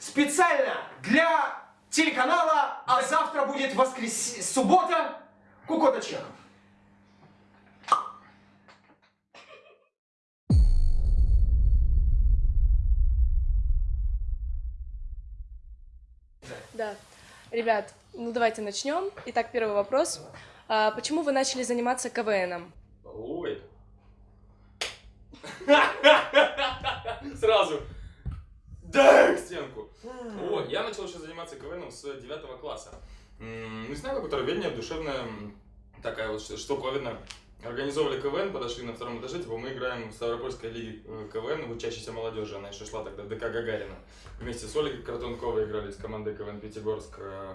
специально для телеканала, а завтра будет воскрес... суббота, Кукота Чехов. Да. Ребят, ну давайте начнем. Итак, первый вопрос. А, почему вы начали заниматься КВНом? Ой. Сразу. Да, я начал еще заниматься КВНом с 9 класса. Не знаю, какое-то рвение душевное, м, такая вот ш- штуковина. Организовывали КВН, подошли на втором этаже, типа мы играем в Ставропольской лиге э, КВН в учащейся молодежи, она еще шла тогда, ДК Гагарина. Вместе с Ольгой Картунковой играли с командой КВН Пятигорск. э,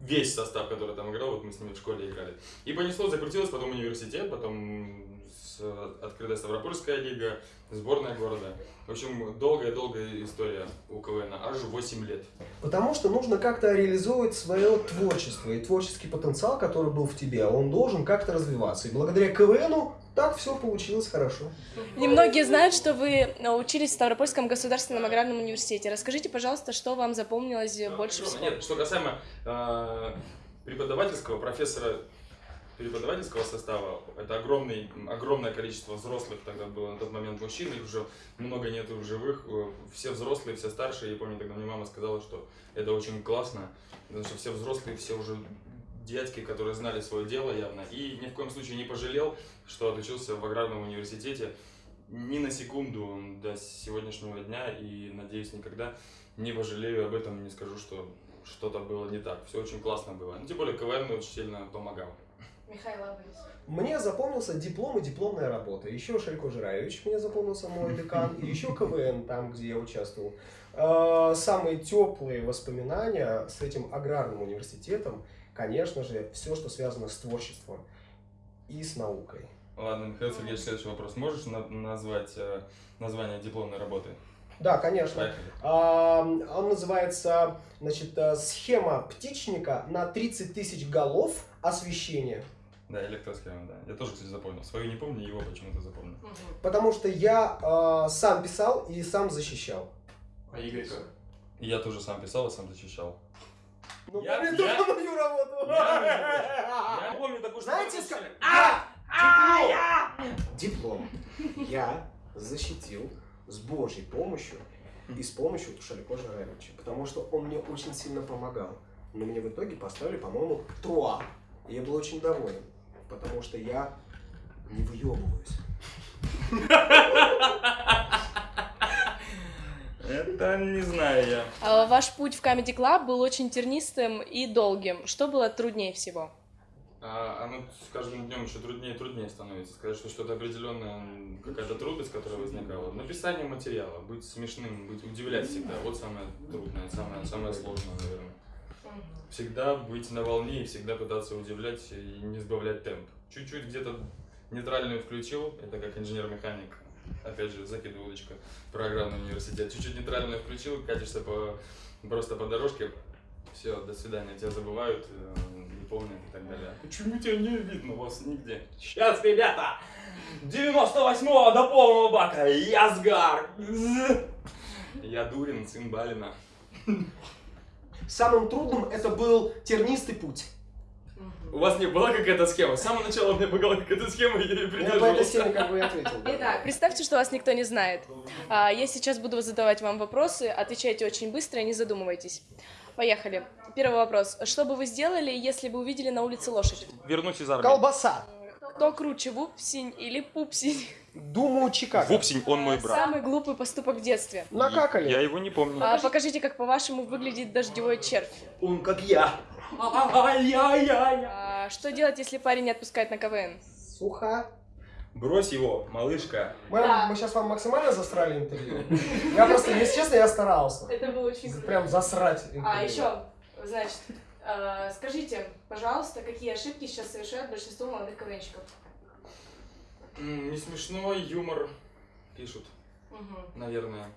Весь состав, который там играл, вот мы с ними в школе играли. И понесло, закрутилось, потом университет, потом с- открытая Ставропольская лига, сборная города. В общем, долгая-долгая история у КВН, аж 8 лет. Потому что нужно как-то реализовывать свое творчество и творческий потенциал, который был в тебе, он должен как-то развиваться. И благодаря КВНу так все получилось хорошо. Немногие знают, что вы учились в Ставропольском государственном аграрном университете. Расскажите, пожалуйста, что вам запомнилось больше всего? Нет, что касаемо э, преподавательского, профессора преподавательского состава, это огромный, огромное количество взрослых тогда было на тот момент мужчин, их уже много нету в живых, э, все взрослые, все старшие, я помню, тогда мне мама сказала, что это очень классно, потому что все взрослые, все уже дядьки, которые знали свое дело явно, и ни в коем случае не пожалел, что отучился в аграрном университете ни на секунду до сегодняшнего дня, и, надеюсь, никогда не пожалею об этом, не скажу, что что-то было не так. Все очень классно было. Ну, тем более КВН очень сильно помогал. Мне запомнился диплом и дипломная работа. Еще Шелько Жираевич мне запомнился мой декан. И еще КВН, там, где я участвовал. Э, Самые теплые воспоминания с этим аграрным университетом, конечно же, все, что связано с творчеством и с наукой. Ладно, Михаил Сергеевич, следующий вопрос. Можешь на- назвать э, название дипломной работы? Да, конечно. Поехали. А, Он называется, значит, э, схема птичника на 30 тысяч голов освещения. Да, электросхема, да. Я тоже, кстати, запомнил. Свою не помню, его почему-то запомнил. Потому что я э, сам писал и сам защищал. А Игорь как? Я тоже сам писал и сам защищал. Ну, Я- помню я- только мою работу. Я помню такую. Знаете, как- А! А! Диплом я защитил с Божьей помощью и с помощью Шалико Жаревича, потому что он мне очень сильно помогал. Но мне в итоге поставили, по-моему, труа. И я был очень доволен, потому что я не выебываюсь. Это не знаю я. А, Ваш путь в Comedy Club был очень тернистым и долгим. Что было труднее всего? А, оно с каждым днем еще труднее и труднее становится. Сказать, что что-то определенное, какая-то трудность, которая возникала. Написание материала, быть смешным, быть удивлять всегда. Вот самое трудное, самое, самое сложное, наверное. Всегда быть на волне и всегда пытаться удивлять и не сбавлять темп. Чуть-чуть где-то нейтральную включил, это как инженер-механик. Опять же, закидываю удочка, программный университет. Чуть-чуть нейтральную включил, катишься по, просто по дорожке, все, до свидания, тебя забывают, э, не помнят и так далее. Почему тебя не видно вас нигде? Сейчас, ребята! 98-го до полного бака! Язгар! Я Дурин, сын Балина. Самым трудным это был тернистый путь. У вас не была какая-то схема? С самого начала у меня была какая-то схема, и я ее Я по этой придерживался. как бы и ответил. да. Итак, представьте, что вас никто не знает. А, Я сейчас буду задавать вам вопросы, отвечайте очень быстро и не задумывайтесь. Поехали. Первый вопрос. Что бы вы сделали, если бы увидели на улице лошадь? Вернусь из армии. Колбаса. Кто круче, Вупсень или Пупсень? Думаю, Чикаго. Вупсень, он мой брат. Самый глупый поступок в детстве. Накакали. Я его не помню. А, Покажите, как по-вашему выглядит дождевой червь. Он как я. А, Что делать, если парень не отпускает на КВН? Сухо. Брось его, малышка. Мы, мы сейчас вам максимально засрали интервью. Я просто, если честно, я старался. Это было очень Прям засрать интервью. А еще, значит, скажите, пожалуйста, какие ошибки сейчас совершают большинство молодых КВНщиков? Не смешной юмор пишут, Мгм. наверное.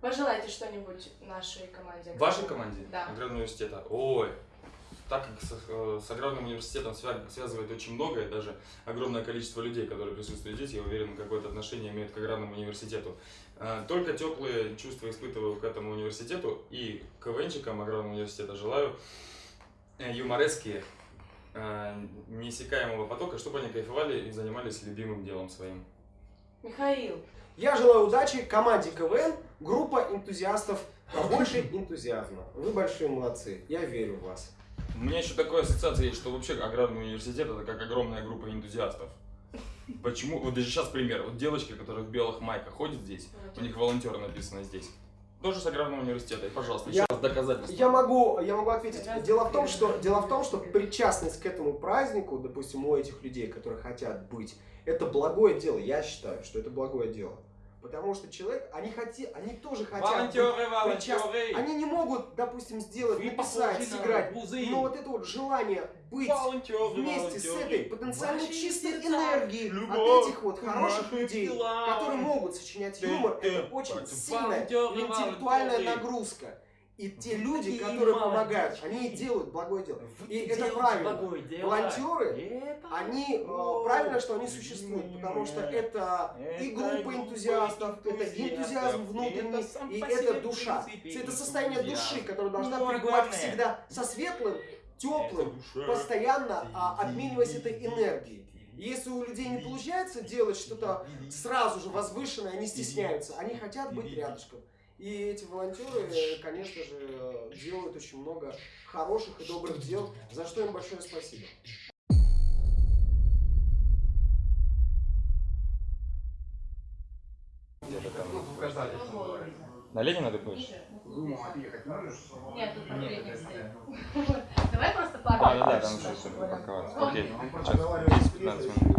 Пожелайте что-нибудь нашей команде. Вашей команде? Да. Аграрного университета? Ой, так как с, э, с аграрным университетом свя- связывает очень многое, даже огромное количество людей, которые присутствуют здесь, я уверен, какое-то отношение имеют к аграрному университету. Э, Только теплые чувства испытываю к этому университету и КВНчикам аграрного университета желаю э, юморески, э, неиссякаемого потока, чтобы они кайфовали и занимались любимым делом своим. Михаил. Я желаю удачи команде КВН, группа энтузиастов, побольше энтузиазма. Вы большие молодцы, я верю в вас. У меня еще такая ассоциация есть, что вообще аграрный университет это как огромная группа энтузиастов. Почему? Вот даже сейчас пример. Вот девочка, которая в белых майках ходит здесь, у них волонтеры написано здесь. Тоже с аграрного университета. И, пожалуйста, еще Я- раз доказательство. Я могу, я могу ответить. Дело в том, что дело в том, что причастность к этому празднику, допустим, у этих людей, которые хотят быть, это благое дело. Я считаю, что это благое дело. Потому что человек, они хоти, они тоже хотят. быть Волонтеры, волонтеры! Они не могут, допустим, сделать, Вы написать, сыграть. Но вот это вот желание быть Волонтеры, вместе с волонтеры. этой потенциально Ваши чистой сердца, энергией любовь от этих вот хороших людей, телам. которые могут сочинять юмор, ты- это очень сильная волонтеры, интеллектуальная волонтеры. нагрузка. И те люди, которые помогают, они делают благое дело. И это правильно. Волонтеры, Они, э, правильно, что они существуют, потому что это и группа энтузиастов, это энтузиазм внутренний, и это душа. принципе Это состояние души, которая должна Ну, пребывать всегда со светлым, теплым, постоянно а, обмениваясь этой энергией. Если у людей не получается делать что-то сразу же возвышенное, они стесняются, они хотят быть рядышком. И эти волонтеры, э, конечно же, э, делают очень много хороших и добрых дел, за что им большое спасибо. На Ленина ты будешь? Нет, тут портрет стоит. Давай просто Да, пару. да, да, там еще все парковаться. Окей, сейчас 10-15 минут.